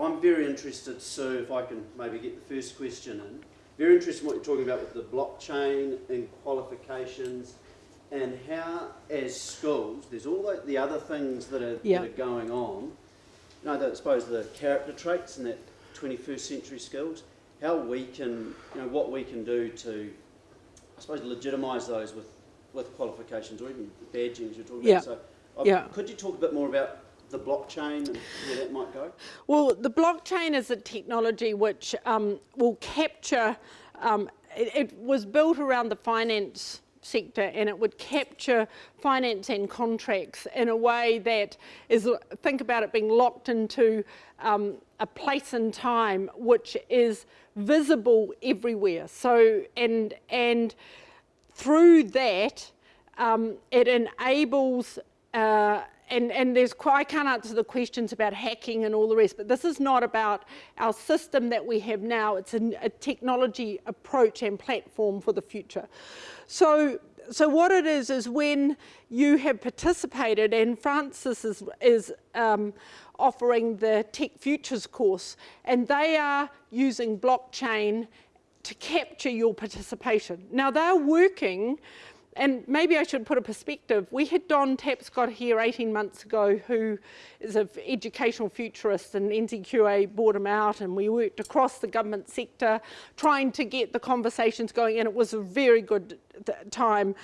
I'm very interested, Sue, if I can maybe get the first question in. Very interested in what you're talking about with the blockchain and qualifications and how, as schools, there's all the, the other things that are, Yeah. that are going on. You know, I suppose the character traits and that 21st century skills, how we can, you know, what we can do to, I suppose, legitimise those with, with qualifications or even badging as you're talking Yeah. about. So, Yeah. could you talk a bit more about the blockchain and where that might go? Well, the blockchain is a technology which um, will capture, um, it, it was built around the finance sector and it would capture finance and contracts in a way that is, think about it being locked into um, a place and time which is visible everywhere. So, and, and through that, um, it enables, uh, and, and there's, qu- I can't answer the questions about hacking and all the rest, but this is not about our system that we have now. It's a, a technology approach and platform for the future. So, so what it is, is when you have participated, and Francis is, is um, offering the Tech Futures course, and they are using blockchain to capture your participation. Now they're working, and maybe I should put a perspective. We had Don Tapscott here 18 months ago, who is an educational futurist, and NZQA brought him out, and we worked across the government sector trying to get the conversations going, and it was a very good time,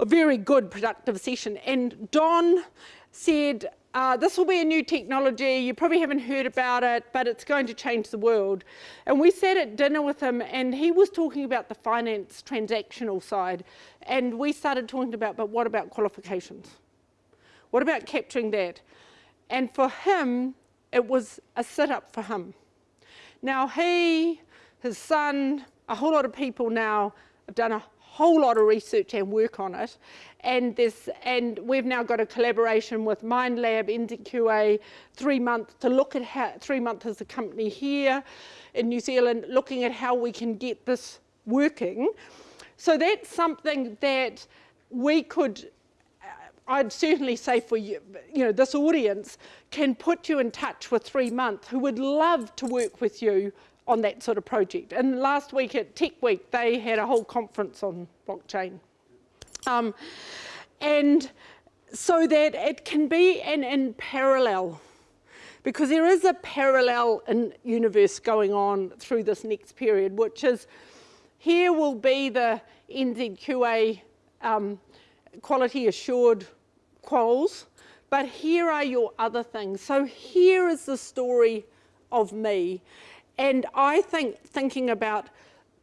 a very good productive session. And Don said, uh, this will be a new technology, you probably haven't heard about it, but it's going to change the world. And we sat at dinner with him and he was talking about the finance transactional side. And we started talking about, but what about qualifications? What about capturing that? And for him, it was a sit up for him. Now he, his son, a whole lot of people now have done a whole lot of research and work on it. And this, and we've now got a collaboration with MindLab, NZQA, three months to look at how, three months as a company here in New Zealand, looking at how we can get this working. So that's something that we could uh, I'd certainly say for you, you know, this audience can put you in touch with Three Month who would love to work with you on that sort of project. And last week at Tech Week, they had a whole conference on blockchain. Um, and so that it can be in, in parallel because there is a parallel in universe going on through this next period, which is here will be the NZQA um, quality assured quals, but here are your other things. So here is the story of me. And I think thinking about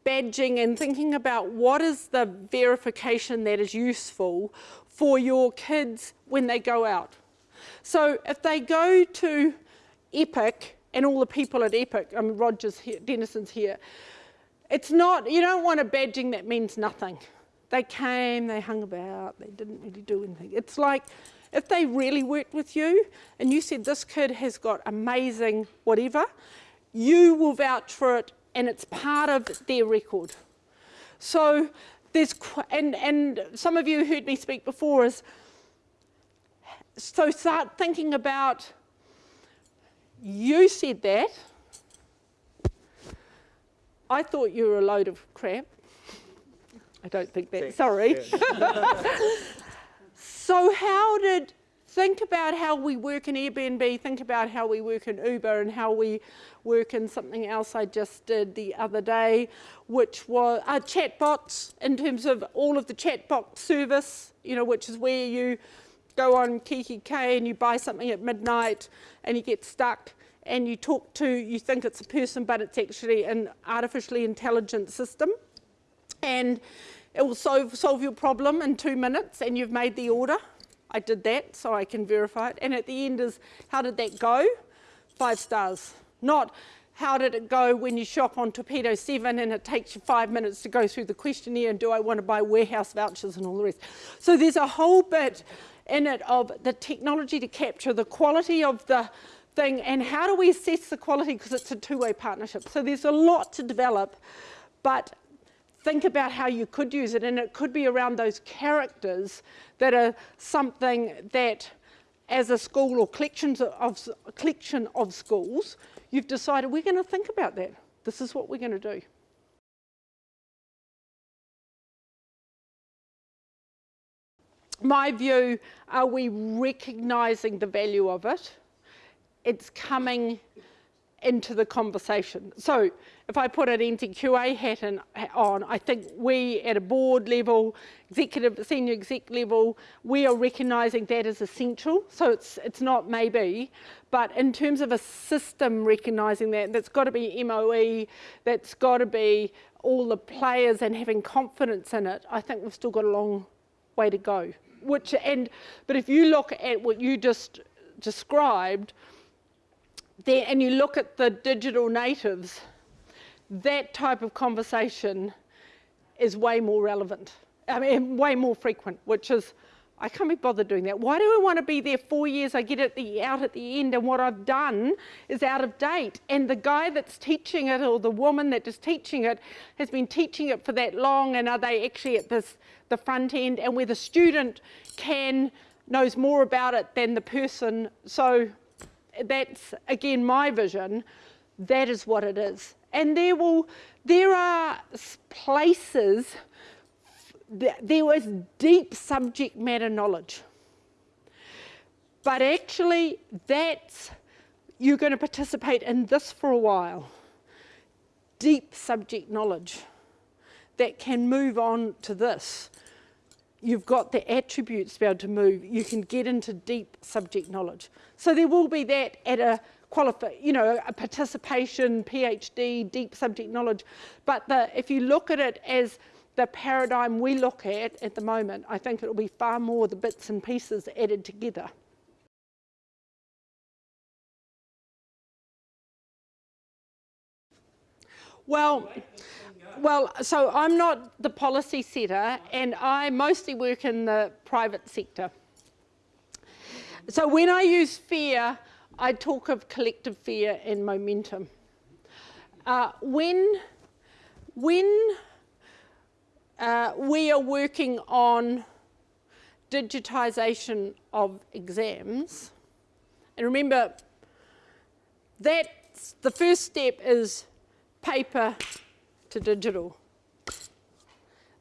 badging and thinking about what is the verification that is useful for your kids when they go out. So if they go to Epic and all the people at Epic, I mean Roger's here, Denison's here, it's not, you don't want a badging that means nothing. They came, they hung about, they didn't really do anything. It's like if they really worked with you and you said this kid has got amazing whatever, you will vouch for it and it's part of their record. So there's, and, and some of you heard me speak before is, so start thinking about, you said that, I thought you were a load of crap. I don't think that, sorry. so how did, think about how we work in Airbnb, think about how we work in Uber and how we work in something else I just did the other day, which was uh, chatbots in terms of all of the chatbot service, you know, which is where you go on kikki.K and you buy something at midnight and you get stuck and you talk to, you think it's a person, but it's actually an artificially intelligent system. And it will solve, solve your problem in two minutes and you've made the order. I did that so I can verify it. And at the end is, how did that go? Five stars. Not how did it go when you shop on Torpedo 7 and it takes you five minutes to go through the questionnaire and do I want to buy warehouse vouchers and all the rest. So there's a whole bit in it of the technology to capture the quality of the thing and how do we assess the quality because it's a two-way partnership. So there's a lot to develop, but think about how you could use it and it could be around those characters that are something that as a school or collections of, collection of schools, you've decided we're going to think about that. This is what we're going to do. My view, are we recognising the value of it? It's coming into the conversation. So if I put an NZQA hat in, on, I think we at a board level, executive, senior exec level, we are recognising that as essential. So it's, it's not maybe, but in terms of a system recognising that, that's got to be MOE, that's got to be all the players and having confidence in it, I think we've still got a long way to go. Which, and, but if you look at what you just described, there, and you look at the digital natives, that type of conversation is way more relevant. I mean, way more frequent, which is, I can't be bothered doing that. Why do I want to be there four years? I get it the, out at the end, and what I've done is out of date. And the guy that's teaching it, or the woman that is teaching it, has been teaching it for that long, and are they actually at this the front end? And where the student can knows more about it than the person. So that's again my vision. That is what it is. And there will, there are places, there was deep subject matter knowledge. But actually, that's, you're going to participate in this for a while. Deep subject knowledge that can move on to this. You've got the attributes to be able to move. You can get into deep subject knowledge. So there will be that at a qualify, you know, a participation, PhD, deep subject knowledge. But the, if you look at it as the paradigm we look at at the moment, I think it will be far more the bits and pieces added together. Well, well, so I'm not the policy setter, and I mostly work in the private sector. So when I use fear, I talk of collective fear and momentum. Uh, when when uh, we are working on digitisation of exams, and remember that the first step is paper to digital.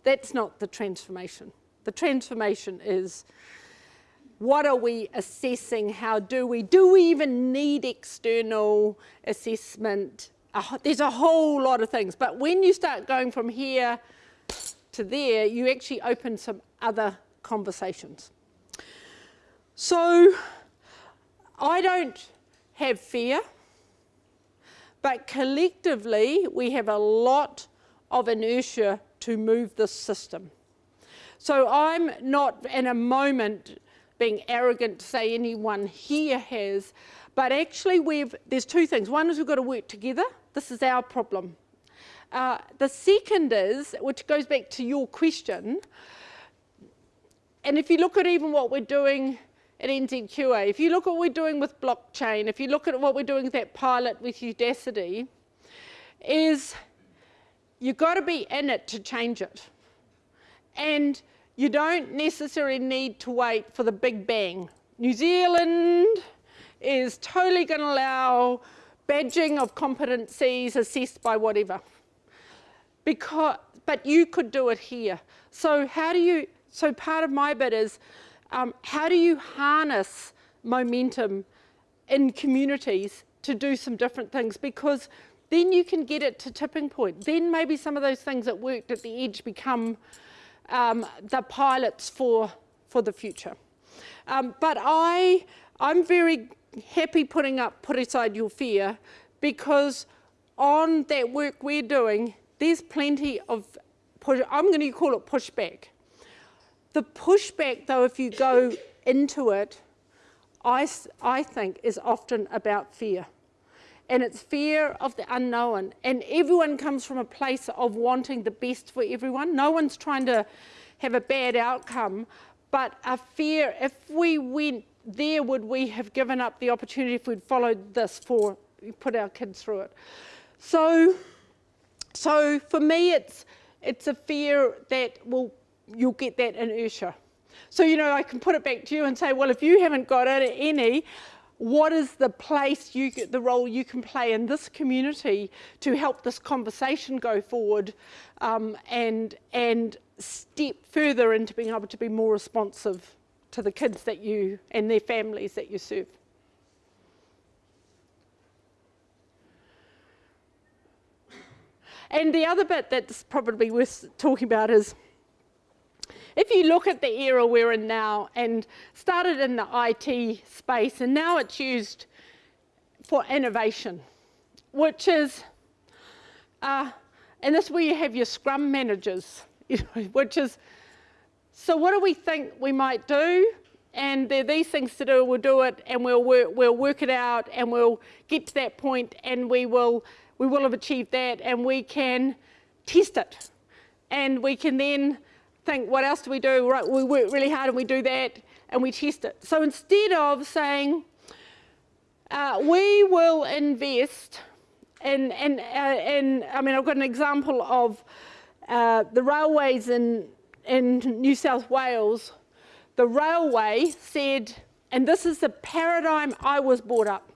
That's not the transformation. The transformation is what are we assessing? How do we? Do we even need external assessment? Uh, there's a whole lot of things. But when you start going from here to there, you actually open some other conversations. So I don't have fear, but collectively we have a lot of inertia to move this system. So I'm not in a moment being arrogant to say anyone here has, but actually we've, there's two things. One is we've got to work together. This is our problem. Uh, the second is, which goes back to your question, and if you look at even what we're doing at NZQA, if you look at what we're doing with blockchain, if you look at what we're doing with that pilot with Udacity, is you've got to be in it to change it. And you don't necessarily need to wait for the big bang. New Zealand is totally going to allow badging of competencies assessed by whatever. Because, but you could do it here. So how do you, so part of my bit is, um, how do you harness momentum in communities to do some different things? Because then you can get it to tipping point. Then maybe some of those things that worked at the edge become um, the pilots for, for the future. Um, but I, I'm very happy putting up Put Aside Your Fear because on that work we're doing, there's plenty of, push, I'm going to call it pushback. The pushback, though, if you go into it, I, I think is often about fear and it's fear of the unknown. And everyone comes from a place of wanting the best for everyone. No one's trying to have a bad outcome, but a fear, if we went there, would we have given up the opportunity if we'd followed this for, put our kids through it? So, so for me, it's, it's a fear that will, you'll get that inertia. So, you know, I can put it back to you and say, well, if you haven't got it, any, what is the place you the role you can play in this community to help this conversation go forward um, and and step further into being able to be more responsive to the kids that you and their families that you serve. And the other bit that's probably worth talking about is if you look at the era we're in now and started in the IT space and now it's used for innovation, which is, uh, and this is where you have your scrum managers, which is, so what do we think we might do? And there are these things to do, we'll do it and we'll work, we'll work it out and we'll get to that point and we will, we will have achieved that and we can test it. And we can then think, what else do we do? Right, we work really hard and we do that and we test it. So instead of saying, uh, we will invest in, in, uh, in, I mean, I've got an example of uh, the railways in, in New South Wales. The railway said, and this is the paradigm I was brought up,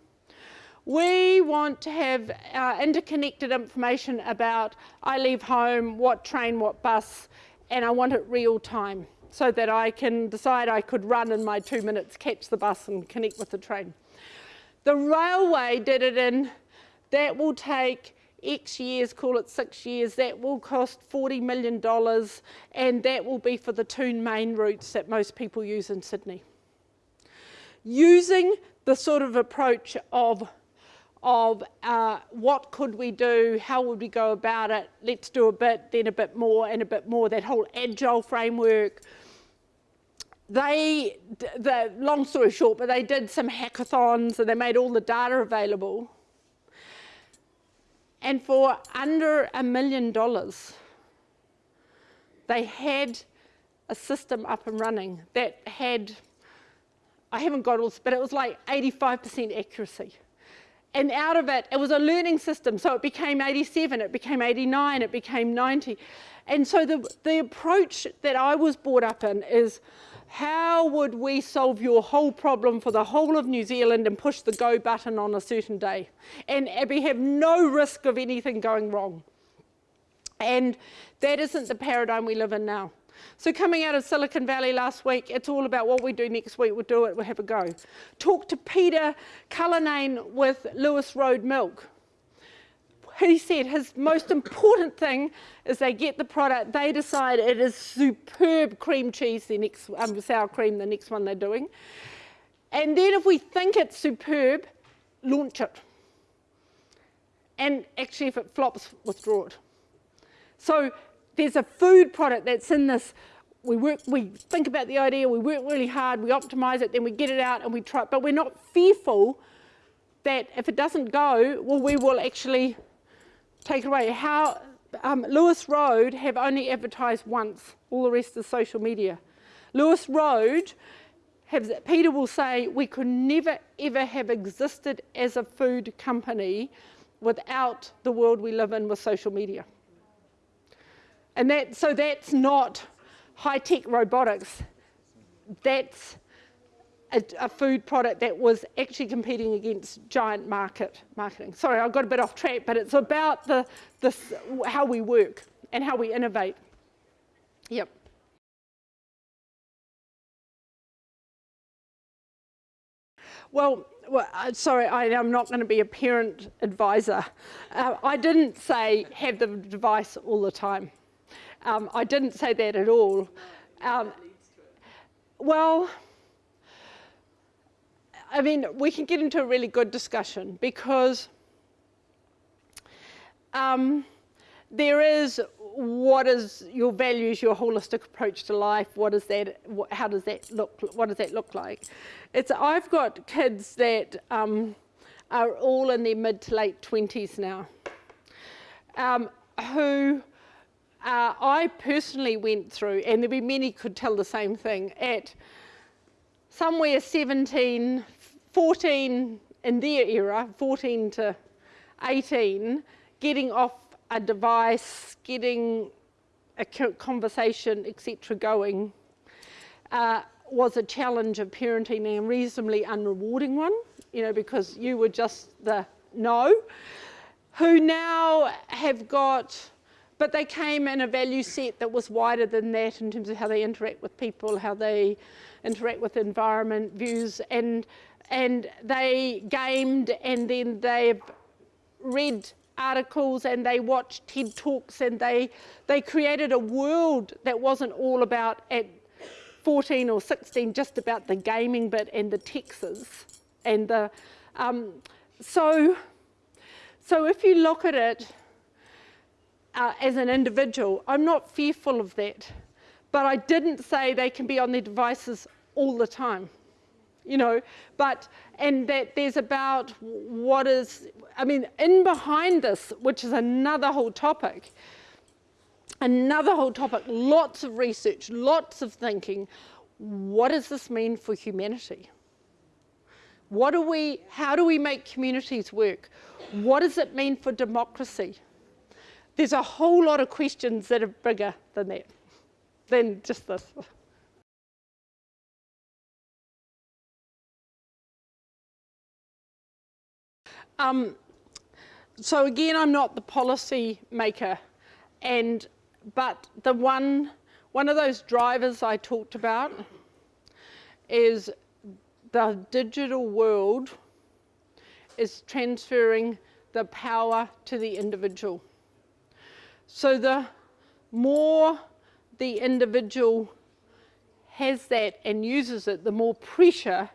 we want to have uh, interconnected information about I leave home, what train, what bus, and I want it real time so that I can decide I could run in my two minutes, catch the bus and connect with the train. The railway did it in, that will take X years, call it six years, that will cost $40 million and that will be for the two main routes that most people use in Sydney. Using the sort of approach of of uh, what could we do, how would we go about it, let's do a bit, then a bit more, and a bit more, that whole agile framework. They, the, long story short, but they did some hackathons and they made all the data available. And for under a million dollars, they had a system up and running that had, I haven't got all, but it was like 85% accuracy and out of it, it was a learning system. So it became 87, it became 89, it became 90. And so the, the approach that I was brought up in is how would we solve your whole problem for the whole of New Zealand and push the go button on a certain day? And we have no risk of anything going wrong. And that isn't the paradigm we live in now. So coming out of Silicon Valley last week, it's all about what we do next week. We'll do it, we'll have a go. Talk to Peter Cullinane with Lewis Road Milk. He said his most important thing is they get the product, they decide it is superb cream cheese, the next um, sour cream, the next one they're doing. And then if we think it's superb, launch it. And actually if it flops, withdraw it. So there's a food product that's in this we work, we think about the idea, we work really hard, we optimize it, then we get it out and we try, but we're not fearful that if it doesn't go, well, we will actually take it away. How, um, Lewis Road have only advertised once, all the rest is social media. Lewis Road, have, Peter will say, we could never ever have existed as a food company without the world we live in with social media. And that, so that's not high-tech robotics. That's a, a, food product that was actually competing against giant market marketing. Sorry, I got a bit off track, but it's about the, the, how we work and how we innovate. Yep. Well, well uh, sorry, I, am not going to be a parent advisor. Uh, I didn't say have the device all the time. Um, I didn't say that at all. Um, well, I mean, we can get into a really good discussion because um, there is what is your values, your holistic approach to life, what is that, how does that look, what does that look like? It's, I've got kids that um, are all in their mid to late 20s now, um, who uh, I personally went through, and there'll be many could tell the same thing, at somewhere 17, 14 in their era, 14 to 18, getting off a device, getting a conversation, etc., going. Uh, was a challenge of parenting and a reasonably unrewarding one, you know, because you were just the no, who now have got, but they came in a value set that was wider than that in terms of how they interact with people, how they interact with environment views, and and they gamed and then they've read articles and they watched TED Talks and they, they created a world that wasn't all about at 14 or 16 just about the gaming bit and the Texas and the um, so so if you look at it uh, as an individual, I'm not fearful of that, but I didn't say they can be on their devices all the time you know, but, and that there's about what is, I mean, in behind this, which is another whole topic, another whole topic, lots of research, lots of thinking, what does this mean for humanity? What do we, how do we make communities work? What does it mean for democracy? There's a whole lot of questions that are bigger than that, than just this. Um, so again, I'm not the policy maker, and but the one one of those drivers I talked about is the digital world is transferring the power to the individual. So the more the individual has that and uses it, the more pressure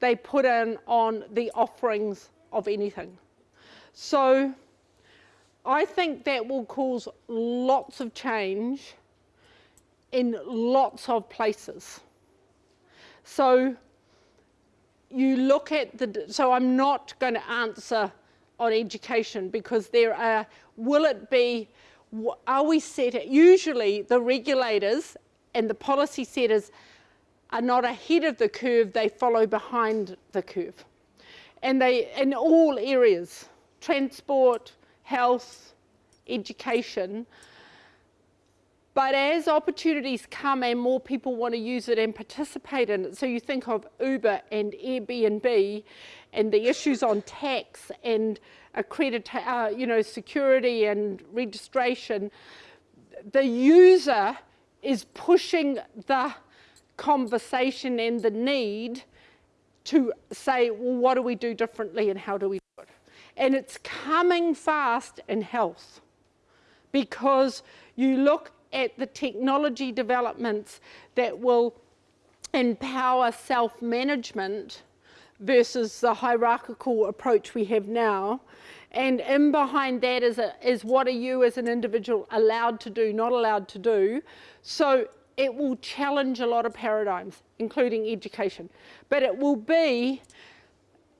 they put in on the offerings of anything. So I think that will cause lots of change in lots of places. So you look at the, so I'm not going to answer on education because there are, will it be, are we set, at, usually the regulators and the policy setters are not ahead of the curve, they follow behind the curve. And they in all areas transport health education. But as opportunities come and more people want to use it and participate in it so you think of uber and airbnb and the issues on tax and accredit uh, you know security and registration the user is pushing the conversation and the need to say, well, what do we do differently and how do we do it? And it's coming fast in health because you look at the technology developments that will empower self-management versus the hierarchical approach we have now. And in behind that is, a, is what are you as an individual allowed to do, not allowed to do. So it will challenge a lot of paradigms, including education. But it will be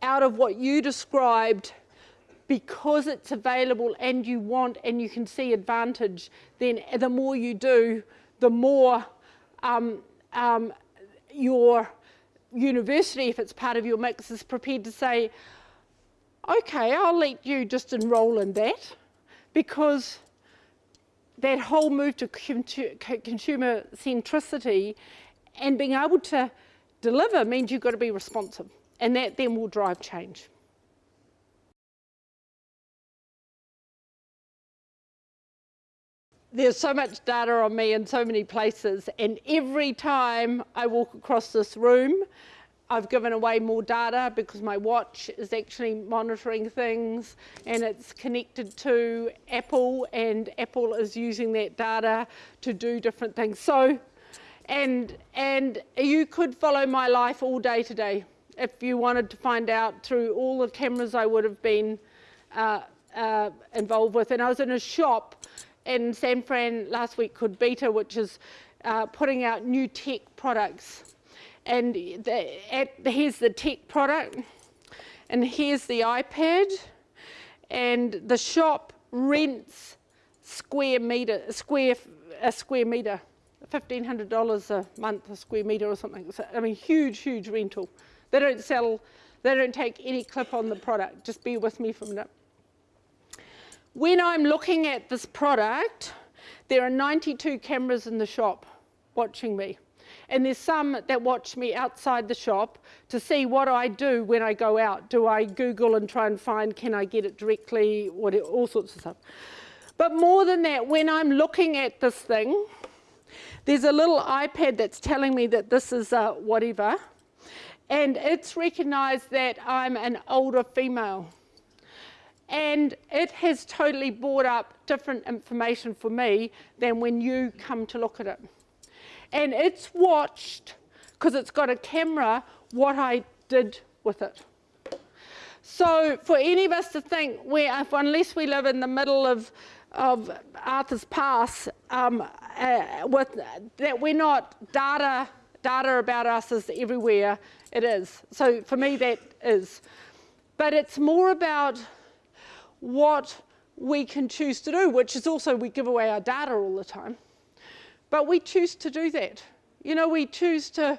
out of what you described because it's available and you want and you can see advantage, then the more you do, the more um, um, your university, if it's part of your mix, is prepared to say, okay, I'll let you just enroll in that because that whole move to consumer centricity and being able to deliver means you've got to be responsive and that then will drive change. There's so much data on me in so many places and every time I walk across this room I've given away more data because my watch is actually monitoring things and it's connected to Apple and Apple is using that data to do different things. So, and, and you could follow my life all day today if you wanted to find out through all the cameras I would have been uh, uh, involved with. And I was in a shop in San Fran last week called b8ta, which is uh, putting out new tech products and the, at, here's the tech product and here's the iPad and the shop rents square meter square a square meter $1,500 a month a square meter or something. So, I mean, huge, huge rental. They don't sell, they don't take any clip on the product. Just be with me for a minute. When I'm looking at this product, there are 92 cameras in the shop watching me. And there's some that watch me outside the shop to see what I do when I go out. Do I Google and try and find, can I get it directly, what, all sorts of stuff. But more than that, when I'm looking at this thing, there's a little iPad that's telling me that this is uh, whatever, and it's recognized that I'm an older female. And it has totally brought up different information for me than when you come to look at it. And it's watched, because it's got a camera, what I did with it. So for any of us to think, where if, unless we live in the middle of, of Arthur's Pass, um, uh, with, that we're not data, data about us is everywhere, it is. So for me that is. But it's more about what we can choose to do, which is also we give away our data all the time. But we choose to do that. You know, we choose to,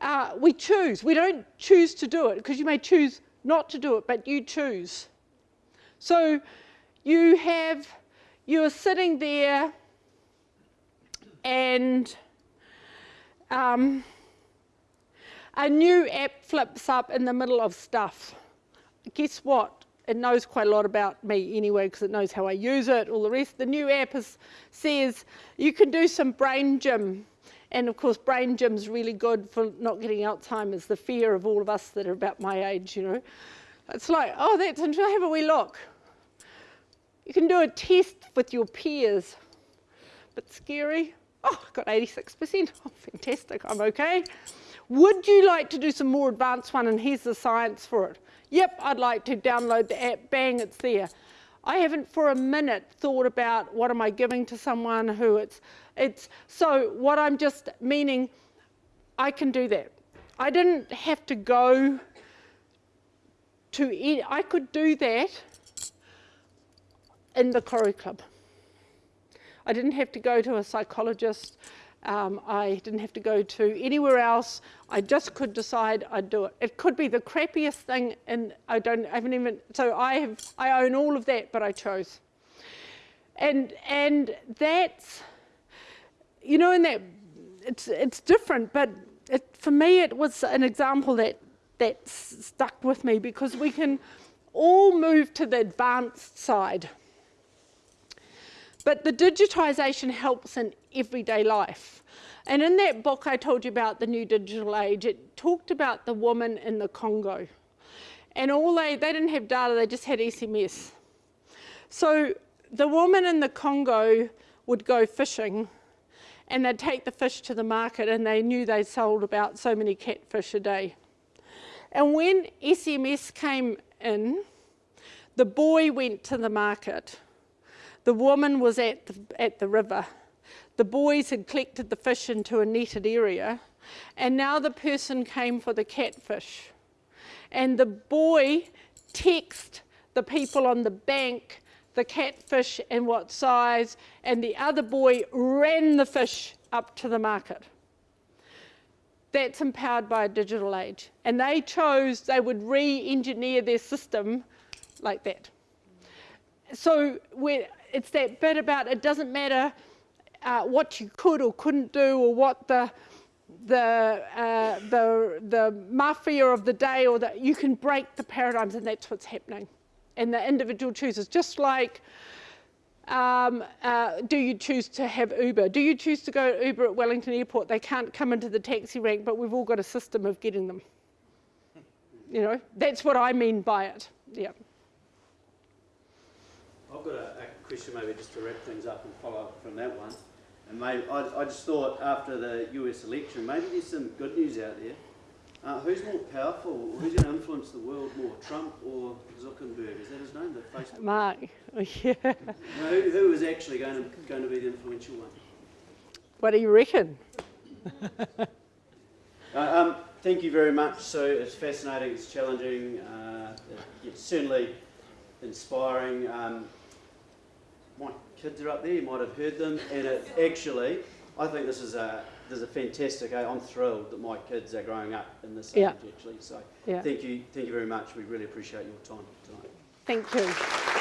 uh, we choose. We don't choose to do it because you may choose not to do it, but you choose. So you have, you're sitting there and um, a new app flips up in the middle of stuff. Guess what? It knows quite a lot about me anyway because it knows how I use it, all the rest. The new app is, says you can do some brain gym. And of course, brain gym's really good for not getting Alzheimer's, the fear of all of us that are about my age, you know. It's like, oh, that's interesting, have a wee look. You can do a test with your peers. Bit scary. Oh, I got 86%. Oh, fantastic, I'm okay. Would you like to do some more advanced one? And here's the science for it. Yep, I'd like to download the app, bang, it's there. I haven't for a minute thought about what am I giving to someone who it's, it's, so what I'm just meaning, I can do that. I didn't have to go to, I could do that in the Corrie Club. I didn't have to go to a psychologist. Um, I didn't have to go to anywhere else. I just could decide I'd do it. It could be the crappiest thing, and I don't I haven't even. So I have I own all of that, but I chose. And and that's you know, in that it's it's different, but it, for me it was an example that that stuck with me because we can all move to the advanced side. But the digitisation helps in everyday life. And in that book I told you about the new digital age, it talked about the woman in the Congo. And all they, they didn't have data, they just had SMS. So the woman in the Congo would go fishing and they'd take the fish to the market and they knew they sold about so many catfish a day. And when SMS came in, the boy went to the market the woman was at the, at the river. The boys had collected the fish into a netted area, and now the person came for the catfish. And the boy texted the people on the bank the catfish and what size, and the other boy ran the fish up to the market. That's empowered by a digital age. And they chose they would re-engineer their system like that. So it's that bit about it doesn't matter uh, what you could or couldn't do or what the the uh, the the mafia of the day or that you can break the paradigms and that's what's happening and the individual chooses just like um, uh, do you choose to have Uber? Do you choose to go Uber at Wellington Airport? They can't come into the taxi rank, but we've all got a system of getting them. You know, that's what I mean by it. Yeah. I've got a, a, question maybe just to wrap things up and follow up from that one. And maybe I, I just thought after the US election, maybe there's some good news out there. Uh, who's more powerful? Who's going to influence the world more, Trump or Zuckerberg? Is that his name? The Facebook. Mark. yeah. No, who, who is actually going to going to be the influential one? What do you reckon? uh, um, thank you very much. So it's fascinating. It's challenging. Uh, it's certainly inspiring. Um, my kids are up there, you might have heard them, and it actually, I think this is a, this is a fantastic, eh? I'm thrilled that my kids are growing up in this yeah. age actually, so yeah. thank you, thank you very much, we really appreciate your time tonight. Thank you.